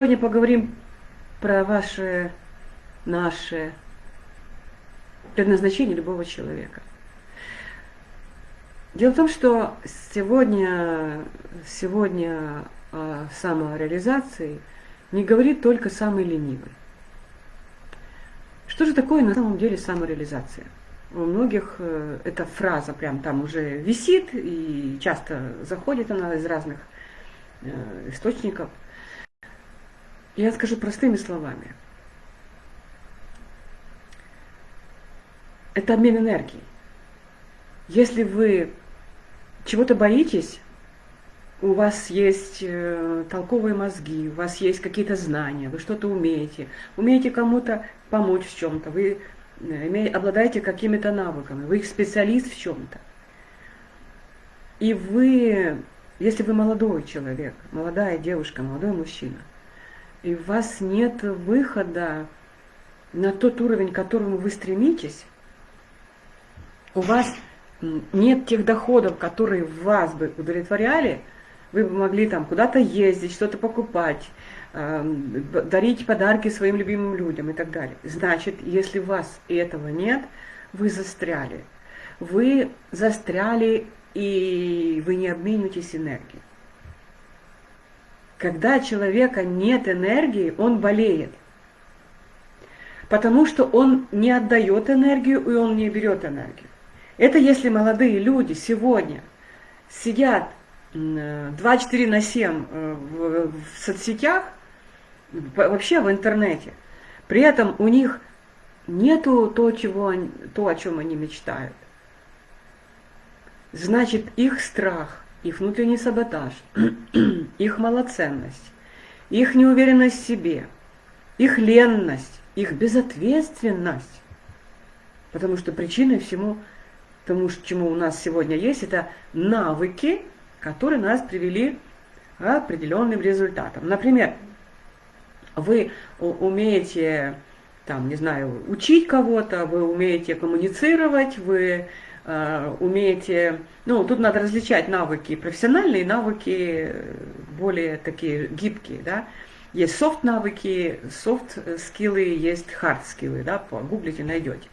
Сегодня поговорим про ваше, наше предназначение любого человека. Дело в том, что сегодня, сегодня о самореализации не говорит только самый ленивый. Что же такое на самом деле самореализация? У многих э, эта фраза прям там уже висит, и часто заходит она из разных э, источников – я скажу простыми словами. Это обмен энергией. Если вы чего-то боитесь, у вас есть э, толковые мозги, у вас есть какие-то знания, вы что-то умеете, умеете кому-то помочь в чем-то, вы э, обладаете какими-то навыками, вы специалист в чем-то. И вы, если вы молодой человек, молодая девушка, молодой мужчина, и у вас нет выхода на тот уровень, к которому вы стремитесь, у вас нет тех доходов, которые вас бы удовлетворяли, вы бы могли там куда-то ездить, что-то покупать, дарить подарки своим любимым людям и так далее. Значит, если у вас этого нет, вы застряли. Вы застряли, и вы не обмениваетесь энергией. Когда человека нет энергии, он болеет. Потому что он не отдает энергию, и он не берет энергию. Это если молодые люди сегодня сидят 24 на 7 э, в, соцсетях, вообще в интернете, при этом у них нету то, чего то, о чем они мечтают. Значит, их страх – их внутренний саботаж, их малоценность, их неуверенность в себе, их ленность, их безответственность. Потому что причиной всему тому, чему у нас сегодня есть, это навыки, которые нас привели к определенным результатам. Например, вы умеете, там, не знаю, учить кого-то, вы умеете коммуницировать, вы умеете, ну, тут надо различать навыки профессиональные, навыки более такие гибкие, да. Есть софт-навыки, софт-скиллы, есть хард-скиллы, да, погуглите, найдете.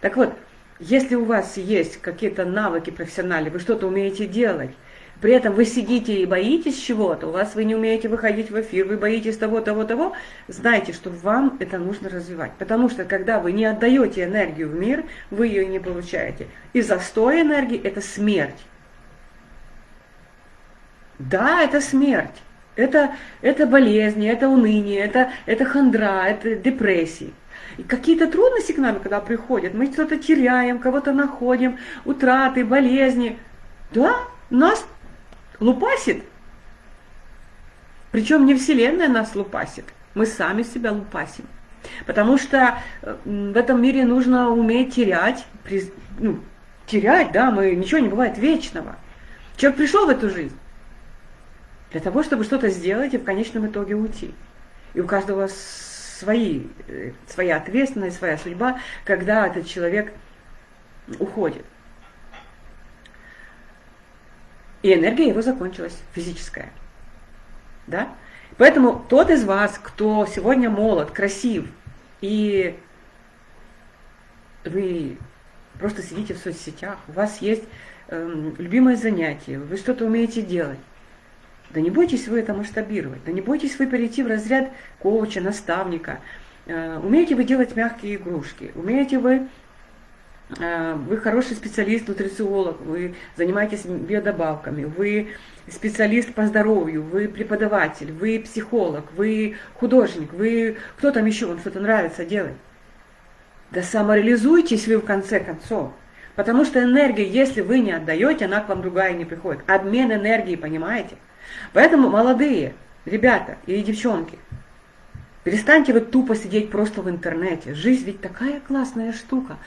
Так вот, если у вас есть какие-то навыки профессиональные, вы что-то умеете делать, при этом вы сидите и боитесь чего-то, у вас вы не умеете выходить в эфир, вы боитесь того, того, того, знайте, что вам это нужно развивать. Потому что когда вы не отдаете энергию в мир, вы ее не получаете. И застой энергии – это смерть. Да, это смерть. Это, это болезни, это уныние, это, это хандра, это депрессии. И какие-то трудности к нам, когда приходят, мы что-то теряем, кого-то находим, утраты, болезни. Да, нас лупасит. Причем не Вселенная нас лупасит, мы сами себя лупасим. Потому что э, в этом мире нужно уметь терять, ну, терять, да, мы, ничего не бывает вечного. Человек пришел в эту жизнь для того, чтобы что-то сделать и в конечном итоге уйти. И у каждого свои, э, своя ответственность, своя судьба, когда этот человек уходит. И энергия его закончилась, физическая. Да? Поэтому тот из вас, кто сегодня молод, красив, и вы просто сидите в соцсетях, у вас есть э, любимое занятие, вы что-то умеете делать, да не бойтесь вы это масштабировать, да не бойтесь вы перейти в разряд коуча, наставника. Э, умеете вы делать мягкие игрушки, умеете вы вы хороший специалист, нутрициолог, вы занимаетесь биодобавками, вы специалист по здоровью, вы преподаватель, вы психолог, вы художник, вы кто там еще, вам что-то нравится делать. Да самореализуйтесь вы в конце концов. Потому что энергия, если вы не отдаете, она к вам другая не приходит. Обмен энергии, понимаете? Поэтому молодые ребята и девчонки, перестаньте вы тупо сидеть просто в интернете. Жизнь ведь такая классная штука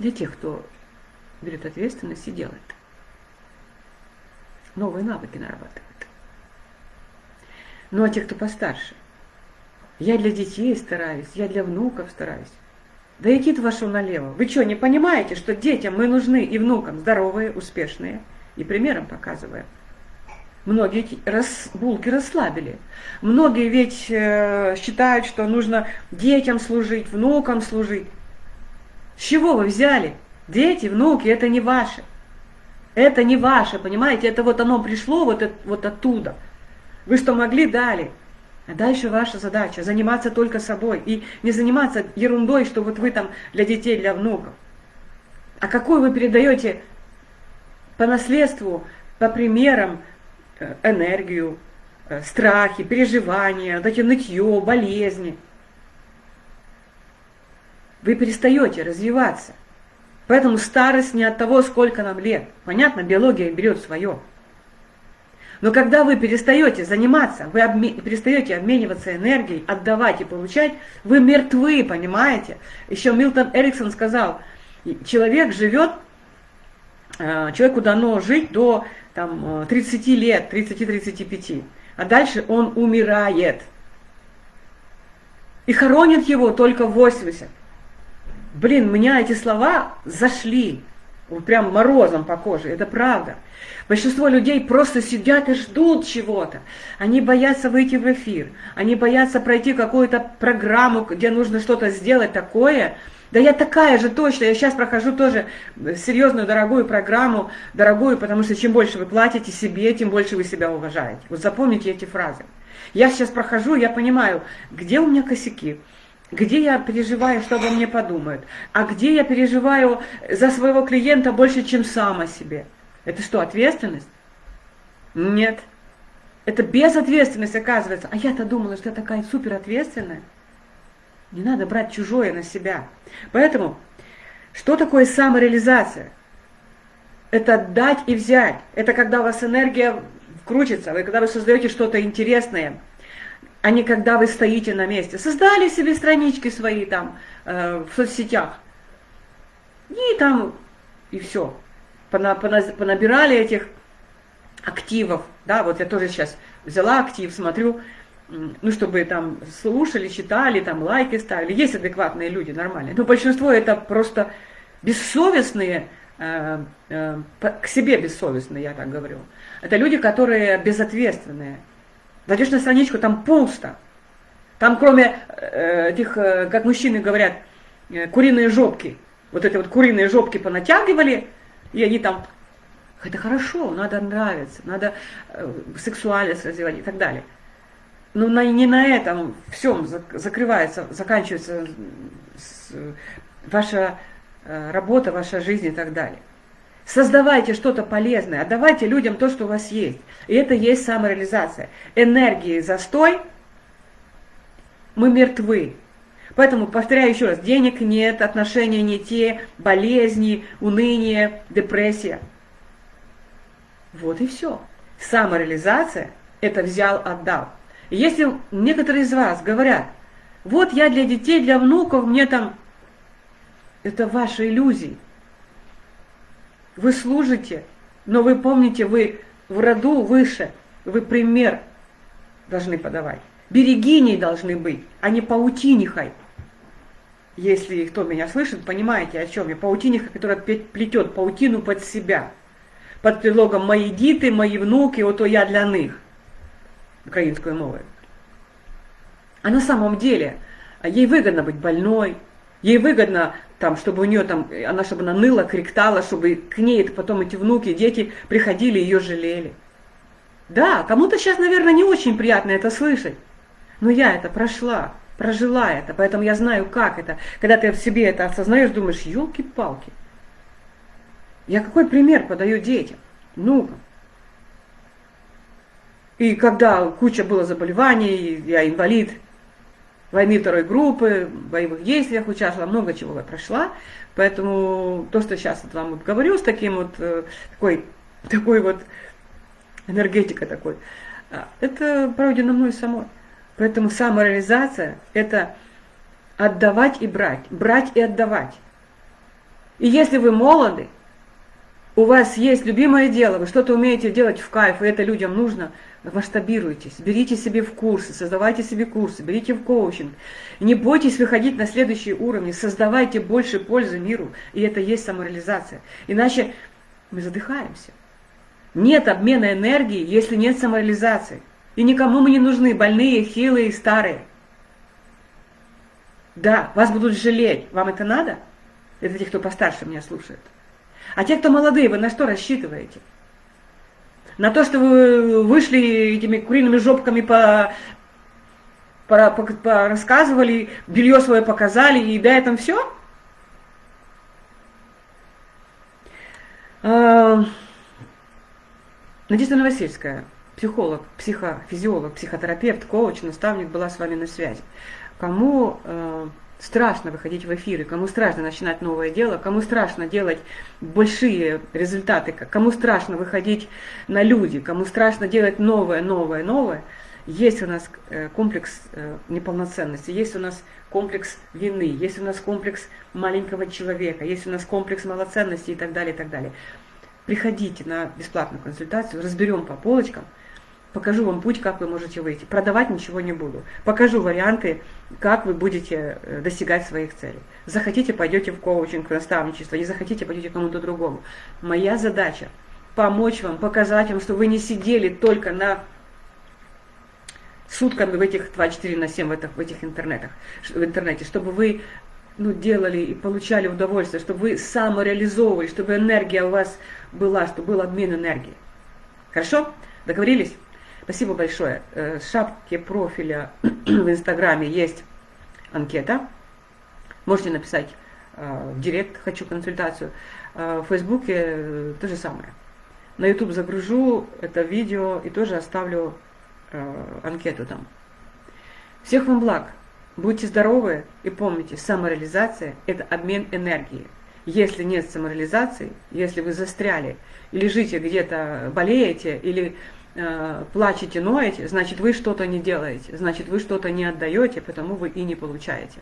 для тех, кто берет ответственность и делает. Новые навыки нарабатывает. Ну а те, кто постарше, я для детей стараюсь, я для внуков стараюсь. Да идите вашу налево. Вы что, не понимаете, что детям мы нужны и внукам здоровые, успешные? И примером показываем. Многие рас, булки расслабили. Многие ведь э, считают, что нужно детям служить, внукам служить. С чего вы взяли? Дети, внуки, это не ваши. Это не ваше, понимаете? Это вот оно пришло вот, вот оттуда. Вы что могли, дали. А дальше ваша задача заниматься только собой. И не заниматься ерундой, что вот вы там для детей, для внуков. А какую вы передаете по наследству, по примерам, Э, энергию, э, страхи, переживания, вот эти нытье, болезни. Вы перестаете развиваться. Поэтому старость не от того, сколько нам лет. Понятно, биология берет свое. Но когда вы перестаете заниматься, вы обме... перестаете обмениваться энергией, отдавать и получать, вы мертвы, понимаете? Еще Милтон Эриксон сказал, человек живет, э, человеку дано жить до там, 30 э, лет, 30-35, а дальше он умирает. И хоронят его только 80. Блин, меня эти слова зашли, прям морозом по коже, это правда. Большинство людей просто сидят и ждут чего-то. Они боятся выйти в эфир, они боятся пройти какую-то программу, где нужно что-то сделать такое, да я такая же точно, я сейчас прохожу тоже серьезную, дорогую программу, дорогую, потому что чем больше вы платите себе, тем больше вы себя уважаете. Вот запомните эти фразы. Я сейчас прохожу, я понимаю, где у меня косяки, где я переживаю, что обо мне подумают, а где я переживаю за своего клиента больше, чем сам о себе. Это что, ответственность? Нет. Это безответственность, оказывается. А я-то думала, что я такая суперответственная. Не надо брать чужое на себя. Поэтому, что такое самореализация? Это дать и взять. Это когда у вас энергия крутится, вы, когда вы создаете что-то интересное, а не когда вы стоите на месте. Создали себе странички свои там э, в соцсетях. И там, и все. Пона, пона, понабирали этих активов. Да, вот я тоже сейчас взяла актив, смотрю, ну, чтобы там слушали, читали, там лайки ставили. Есть адекватные люди, нормальные. Но большинство это просто бессовестные, э, э, к себе бессовестные, я так говорю. Это люди, которые безответственные. Зайдешь на страничку, там пусто. Там кроме э, этих, э, как мужчины говорят, э, куриные жопки. Вот эти вот куриные жопки понатягивали, и они там, это хорошо, надо нравиться, надо э, сексуальность развивать и так далее. Но на, не на этом всем закрывается, заканчивается ваша э, работа, ваша жизнь и так далее. Создавайте что-то полезное, отдавайте людям то, что у вас есть. И это есть самореализация. Энергии застой, мы мертвы. Поэтому, повторяю еще раз, денег нет, отношения не те, болезни, уныние, депрессия. Вот и все. Самореализация – это взял, отдал. Если некоторые из вас говорят, вот я для детей, для внуков, мне там... Это ваши иллюзии. Вы служите, но вы помните, вы в роду выше, вы пример должны подавать. Берегиней должны быть, а не паутинихой. Если кто меня слышит, понимаете, о чем я. Паутиниха, которая плетет паутину под себя. Под предлогом «мои диты, мои внуки, вот я для них» украинскую мовою. А на самом деле ей выгодно быть больной, ей выгодно, там, чтобы у нее там, она чтобы она ныла, криктала, чтобы к ней потом эти внуки, дети приходили ее жалели. Да, кому-то сейчас, наверное, не очень приятно это слышать, но я это прошла, прожила это, поэтому я знаю, как это. Когда ты в себе это осознаешь, думаешь, елки-палки, я какой пример подаю детям, ну-ка. И когда куча было заболеваний, я инвалид войны второй группы, боевых действиях участвовала, много чего я прошла. Поэтому то, что сейчас вот вам вот говорю с таким вот, э, такой, такой вот энергетикой такой, а, это пройдено мной самой. Поэтому самореализация – это отдавать и брать, брать и отдавать. И если вы молоды, у вас есть любимое дело, вы что-то умеете делать в кайф, и это людям нужно – масштабируйтесь, берите себе в курсы, создавайте себе курсы, берите в коучинг. Не бойтесь выходить на следующие уровни, создавайте больше пользы миру, и это есть самореализация. Иначе мы задыхаемся. Нет обмена энергии, если нет самореализации. И никому мы не нужны, больные, хилые, старые. Да, вас будут жалеть. Вам это надо? Это те, кто постарше меня слушает. А те, кто молодые, вы на что рассчитываете? На то, что вы вышли этими куриными жопками по, по, по, по рассказывали, белье свое показали, и да, этом все? А, Надежда Новосельская, психолог, психофизиолог, психотерапевт, коуч, наставник была с вами на связи. Кому э, страшно выходить в эфиры, кому страшно начинать новое дело, кому страшно делать большие результаты, кому страшно выходить на люди, кому страшно делать новое, новое, новое, есть у нас э, комплекс э, неполноценности, есть у нас комплекс вины, есть у нас комплекс маленького человека, есть у нас комплекс малоценности и так далее, и так далее. Приходите на бесплатную консультацию, разберем по полочкам – Покажу вам путь, как вы можете выйти. Продавать ничего не буду. Покажу варианты, как вы будете э, достигать своих целей. Захотите, пойдете в коучинг, в наставничество, не захотите, пойдете кому-то другому. Моя задача помочь вам, показать вам, что вы не сидели только на сутками в этих 24 на 7 в этих, в этих интернетах, в интернете, чтобы вы ну, делали и получали удовольствие, чтобы вы самореализовывали, чтобы энергия у вас была, чтобы был обмен энергией. Хорошо? Договорились? Спасибо большое. Э, в шапке профиля в Инстаграме есть анкета. Можете написать э, в директ «Хочу консультацию». Э, в Фейсбуке то же самое. На YouTube загружу это видео и тоже оставлю анкету там. Всех вам благ. Будьте здоровы и помните, самореализация – это обмен энергией. Если нет самореализации, если вы застряли лежите где-то, болеете или плачете, ноете, значит вы что-то не делаете, значит вы что-то не отдаете, потому вы и не получаете.